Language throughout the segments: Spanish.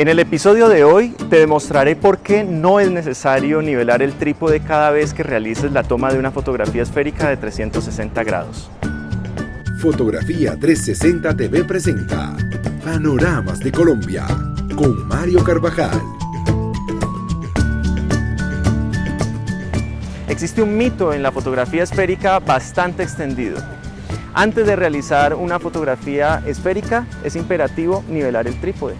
En el episodio de hoy te demostraré por qué no es necesario nivelar el trípode cada vez que realices la toma de una fotografía esférica de 360 grados. Fotografía 360 TV presenta Panoramas de Colombia con Mario Carvajal. Existe un mito en la fotografía esférica bastante extendido. Antes de realizar una fotografía esférica es imperativo nivelar el trípode.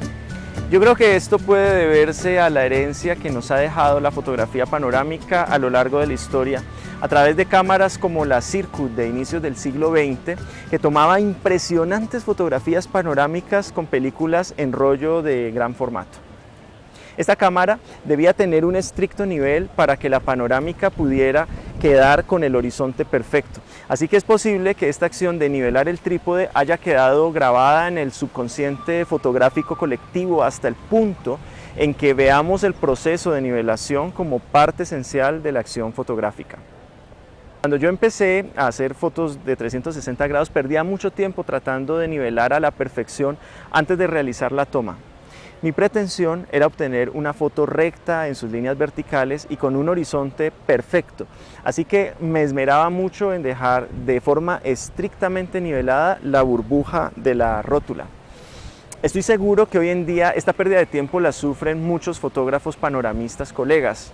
Yo creo que esto puede deberse a la herencia que nos ha dejado la fotografía panorámica a lo largo de la historia a través de cámaras como la Circuit de inicios del siglo XX que tomaba impresionantes fotografías panorámicas con películas en rollo de gran formato. Esta cámara debía tener un estricto nivel para que la panorámica pudiera quedar con el horizonte perfecto. Así que es posible que esta acción de nivelar el trípode haya quedado grabada en el subconsciente fotográfico colectivo hasta el punto en que veamos el proceso de nivelación como parte esencial de la acción fotográfica. Cuando yo empecé a hacer fotos de 360 grados perdía mucho tiempo tratando de nivelar a la perfección antes de realizar la toma. Mi pretensión era obtener una foto recta en sus líneas verticales y con un horizonte perfecto, así que me esmeraba mucho en dejar de forma estrictamente nivelada la burbuja de la rótula. Estoy seguro que hoy en día esta pérdida de tiempo la sufren muchos fotógrafos panoramistas colegas,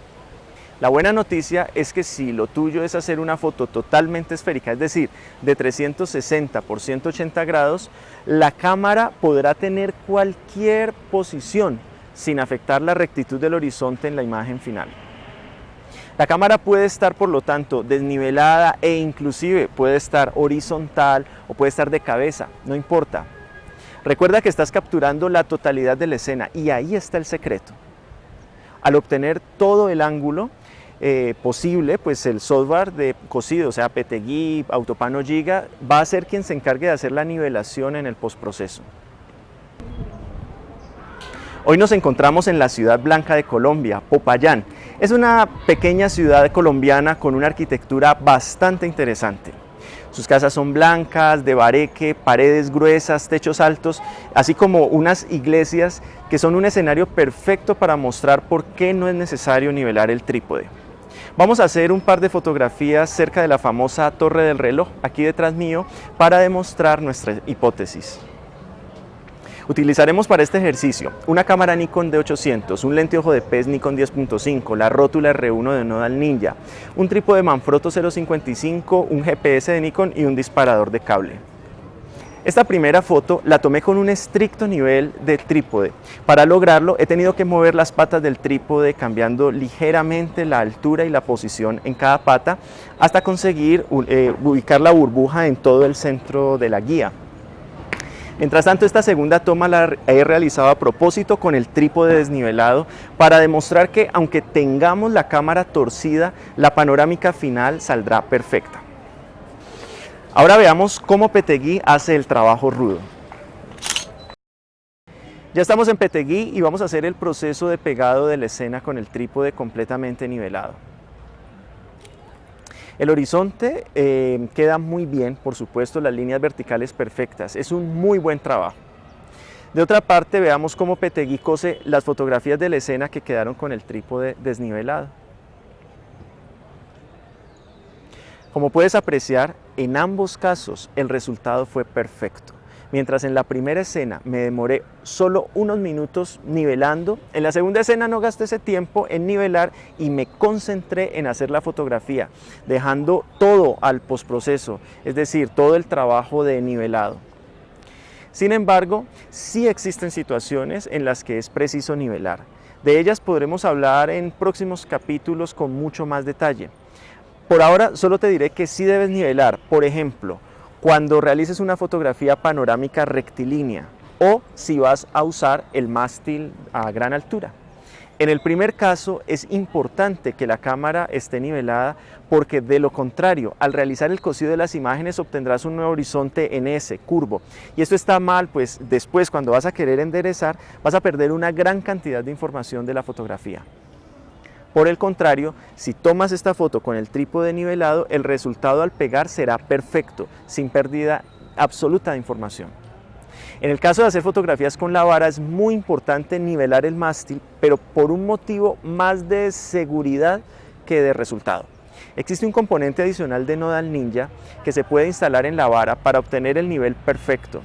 la buena noticia es que si lo tuyo es hacer una foto totalmente esférica, es decir, de 360 por 180 grados, la cámara podrá tener cualquier posición sin afectar la rectitud del horizonte en la imagen final. La cámara puede estar por lo tanto desnivelada e inclusive puede estar horizontal o puede estar de cabeza, no importa. Recuerda que estás capturando la totalidad de la escena y ahí está el secreto. Al obtener todo el ángulo, eh, posible, pues el software de cosido, o sea, PTGui, Autopano Giga, va a ser quien se encargue de hacer la nivelación en el postproceso. Hoy nos encontramos en la ciudad blanca de Colombia, Popayán. Es una pequeña ciudad colombiana con una arquitectura bastante interesante. Sus casas son blancas, de bareque, paredes gruesas, techos altos, así como unas iglesias que son un escenario perfecto para mostrar por qué no es necesario nivelar el trípode. Vamos a hacer un par de fotografías cerca de la famosa Torre del Reloj, aquí detrás mío, para demostrar nuestra hipótesis. Utilizaremos para este ejercicio una cámara Nikon D800, un lente ojo de pez Nikon 10.5, la rótula R1 de Nodal Ninja, un trípode Manfrotto 0.55, un GPS de Nikon y un disparador de cable. Esta primera foto la tomé con un estricto nivel de trípode. Para lograrlo he tenido que mover las patas del trípode cambiando ligeramente la altura y la posición en cada pata hasta conseguir eh, ubicar la burbuja en todo el centro de la guía. Mientras tanto, esta segunda toma la he realizado a propósito con el trípode desnivelado para demostrar que aunque tengamos la cámara torcida, la panorámica final saldrá perfecta. Ahora veamos cómo Petegui hace el trabajo rudo. Ya estamos en Petegui y vamos a hacer el proceso de pegado de la escena con el trípode completamente nivelado. El horizonte eh, queda muy bien, por supuesto, las líneas verticales perfectas. Es un muy buen trabajo. De otra parte, veamos cómo Petegui cose las fotografías de la escena que quedaron con el trípode desnivelado. Como puedes apreciar, en ambos casos el resultado fue perfecto. Mientras en la primera escena me demoré solo unos minutos nivelando, en la segunda escena no gasté ese tiempo en nivelar y me concentré en hacer la fotografía, dejando todo al postproceso, es decir, todo el trabajo de nivelado. Sin embargo, sí existen situaciones en las que es preciso nivelar. De ellas podremos hablar en próximos capítulos con mucho más detalle. Por ahora solo te diré que sí debes nivelar, por ejemplo, cuando realices una fotografía panorámica rectilínea o si vas a usar el mástil a gran altura. En el primer caso es importante que la cámara esté nivelada porque de lo contrario, al realizar el cosido de las imágenes obtendrás un nuevo horizonte en ese curvo. Y esto está mal, pues después cuando vas a querer enderezar vas a perder una gran cantidad de información de la fotografía. Por el contrario, si tomas esta foto con el trípode nivelado, el resultado al pegar será perfecto, sin pérdida absoluta de información. En el caso de hacer fotografías con la vara es muy importante nivelar el mástil, pero por un motivo más de seguridad que de resultado. Existe un componente adicional de Nodal Ninja que se puede instalar en la vara para obtener el nivel perfecto.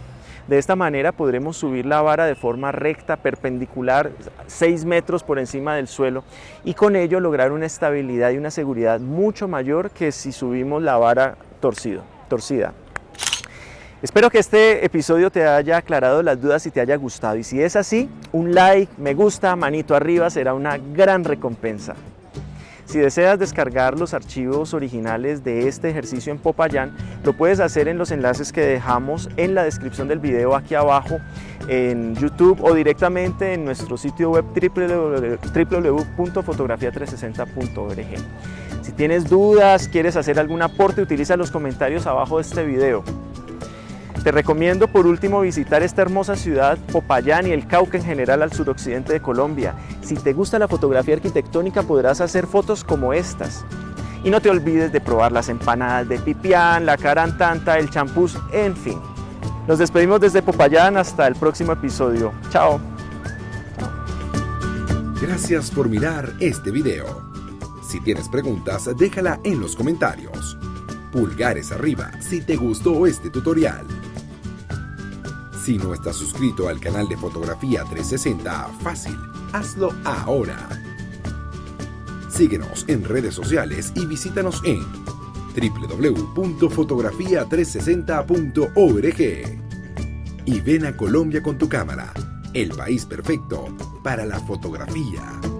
De esta manera podremos subir la vara de forma recta, perpendicular, 6 metros por encima del suelo y con ello lograr una estabilidad y una seguridad mucho mayor que si subimos la vara torcido, torcida. Espero que este episodio te haya aclarado las dudas y te haya gustado. Y si es así, un like, me gusta, manito arriba será una gran recompensa. Si deseas descargar los archivos originales de este ejercicio en Popayán, lo puedes hacer en los enlaces que dejamos en la descripción del video aquí abajo en YouTube o directamente en nuestro sitio web www.fotografia360.org. Si tienes dudas, quieres hacer algún aporte, utiliza los comentarios abajo de este video. Te recomiendo por último visitar esta hermosa ciudad, Popayán y el Cauca en general al suroccidente de Colombia. Si te gusta la fotografía arquitectónica podrás hacer fotos como estas. Y no te olvides de probar las empanadas de pipián, la carantanta, el champús, en fin. Nos despedimos desde Popayán hasta el próximo episodio. Chao. Gracias por mirar este video. Si tienes preguntas, déjala en los comentarios. Pulgares arriba si te gustó este tutorial. Si no estás suscrito al canal de Fotografía 360, fácil, hazlo ahora. Síguenos en redes sociales y visítanos en www.fotografia360.org. Y ven a Colombia con tu cámara, el país perfecto para la fotografía.